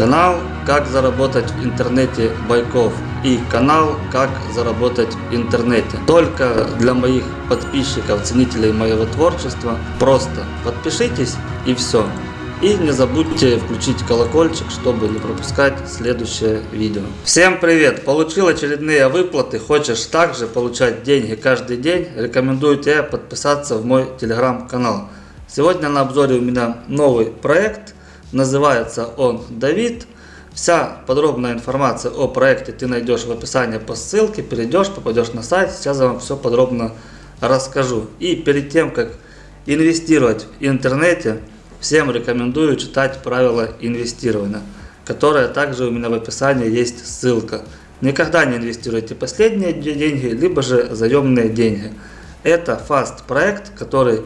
Канал «Как заработать в интернете Байков» и канал «Как заработать в интернете». Только для моих подписчиков, ценителей моего творчества. Просто подпишитесь и все. И не забудьте включить колокольчик, чтобы не пропускать следующее видео. Всем привет! Получил очередные выплаты. Хочешь также получать деньги каждый день? Рекомендую тебе подписаться в мой телеграм-канал. Сегодня на обзоре у меня новый проект. Называется он Давид. Вся подробная информация о проекте ты найдешь в описании по ссылке. Перейдешь, попадешь на сайт. Сейчас я вам все подробно расскажу. И перед тем, как инвестировать в интернете, Всем рекомендую читать правила инвестирования, которое также у меня в описании есть ссылка. Никогда не инвестируйте последние деньги, либо же заемные деньги. Это фаст проект, который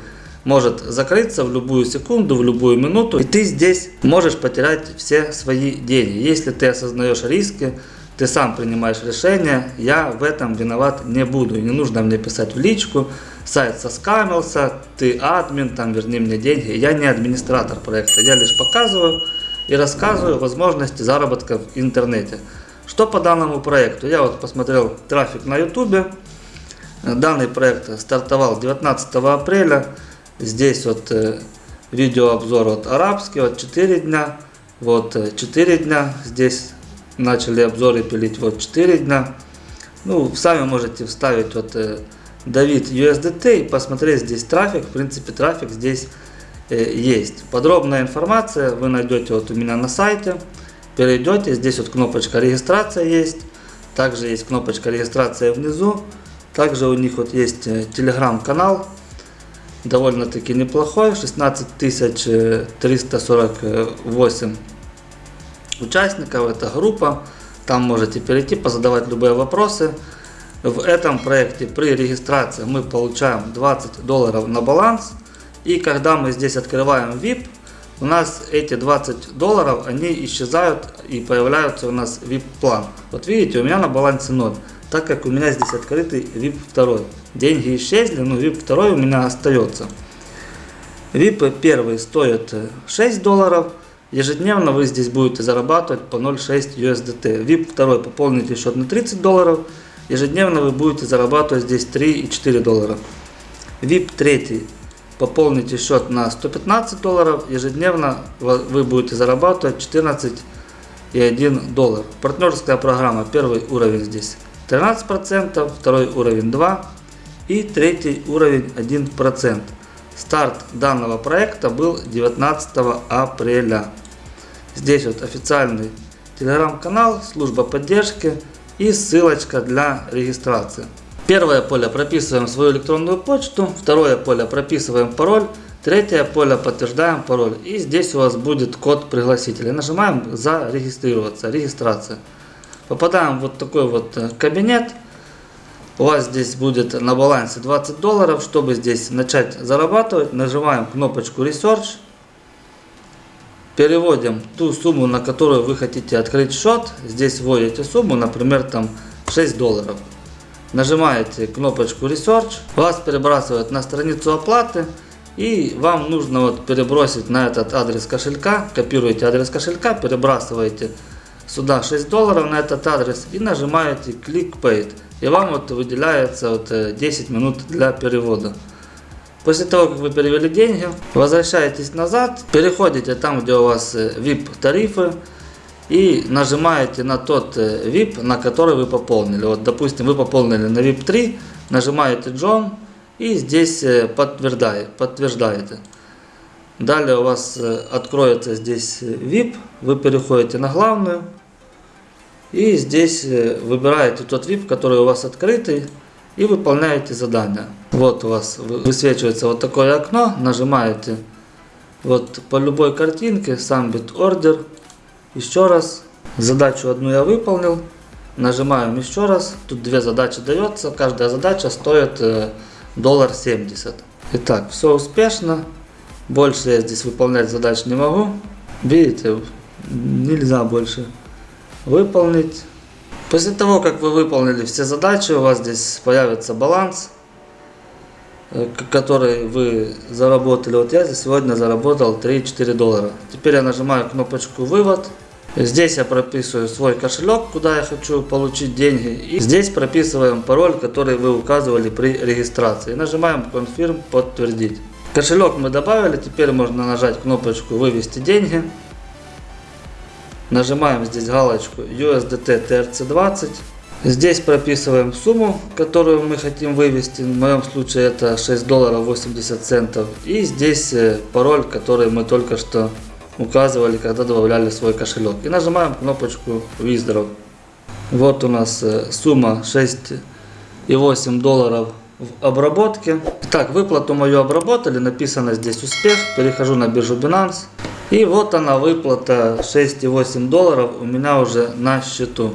может закрыться в любую секунду, в любую минуту, и ты здесь можешь потерять все свои деньги. Если ты осознаешь риски, ты сам принимаешь решение, я в этом виноват не буду. И не нужно мне писать в личку, сайт соскамился, ты админ, там верни мне деньги. Я не администратор проекта, я лишь показываю и рассказываю возможности заработка в интернете. Что по данному проекту? Я вот посмотрел трафик на ютубе. Данный проект стартовал 19 апреля. Здесь вот э, видеообзор вот арабский, вот 4 дня. Вот 4 э, дня здесь начали обзоры пилить вот 4 дня. Ну, сами можете вставить вот э, Давид USDT и посмотреть здесь трафик. В принципе, трафик здесь есть. Подробная информация вы найдете вот у меня на сайте. Перейдете, здесь вот кнопочка регистрация есть. Также есть кнопочка регистрация внизу. Также у них вот есть телеграм-канал. Довольно-таки неплохой. 16 348 участников, это группа. Там можете перейти, позадавать любые вопросы. В этом проекте при регистрации мы получаем 20 долларов на баланс. И когда мы здесь открываем VIP, у нас эти 20 долларов, они исчезают и появляются у нас VIP план. Вот видите, у меня на балансе 0, так как у меня здесь открытый VIP 2. Деньги исчезли, но VIP 2 у меня остается. VIP 1 стоит 6 долларов, Ежедневно вы здесь будете зарабатывать по 0.6 USDT. VIP 2 пополните счет на 30 долларов. Ежедневно вы будете зарабатывать здесь 3,4 доллара. VIP 3 пополните счет на 115 долларов. Ежедневно вы будете зарабатывать 14,1 доллар. Партнерская программа. Первый уровень здесь 13%, второй уровень 2% и третий уровень 1%. Старт данного проекта был 19 апреля. Здесь вот официальный телеграм-канал, служба поддержки и ссылочка для регистрации. Первое поле прописываем свою электронную почту, второе поле прописываем пароль, третье поле подтверждаем пароль. И здесь у вас будет код пригласителя. Нажимаем зарегистрироваться, регистрация. Попадаем в вот такой вот э, кабинет. У вас здесь будет на балансе 20 долларов. Чтобы здесь начать зарабатывать, нажимаем кнопочку Research. Переводим ту сумму, на которую вы хотите открыть счет. Здесь вводите сумму, например, там 6 долларов. Нажимаете кнопочку Research. Вас перебрасывают на страницу оплаты. И вам нужно вот перебросить на этот адрес кошелька. Копируете адрес кошелька, перебрасываете сюда 6 долларов на этот адрес и нажимаете Click Paid. И вам вот выделяется вот 10 э, минут для перевода. После того, как вы перевели деньги, возвращаетесь назад, переходите там, где у вас э, тарифы и нажимаете на тот VIP, э, на который вы пополнили. Вот, допустим, вы пополнили на VIP 3, нажимаете John и здесь э, подтверждаете. Далее у вас откроется здесь VIP, вы переходите на главную и здесь выбираете тот VIP, который у вас открытый и выполняете задание. Вот у вас высвечивается вот такое окно, нажимаете вот по любой картинке, сам бит ордер, еще раз, задачу одну я выполнил, нажимаем еще раз, тут две задачи дается, каждая задача стоит э, доллар 70. Итак, все успешно, больше я здесь выполнять задач не могу, видите, нельзя больше выполнить. После того, как вы выполнили все задачи, у вас здесь появится баланс, который вы заработали. Вот я сегодня заработал 3-4 доллара. Теперь я нажимаю кнопочку «Вывод». Здесь я прописываю свой кошелек, куда я хочу получить деньги. И здесь прописываем пароль, который вы указывали при регистрации. Нажимаем Confirm подтвердить. Кошелек мы добавили, теперь можно нажать кнопочку вывести деньги. Нажимаем здесь галочку USDT TRC20. Здесь прописываем сумму, которую мы хотим вывести. В моем случае это 6 долларов 80 центов. И здесь э, пароль, который мы только что указывали, когда добавляли свой кошелек. И нажимаем кнопочку Withdraw. Вот у нас э, сумма 6,8 долларов в обработке. Так, выплату мою обработали, написано здесь успех. Перехожу на биржу Binance. И вот она выплата 6,8 долларов у меня уже на счету.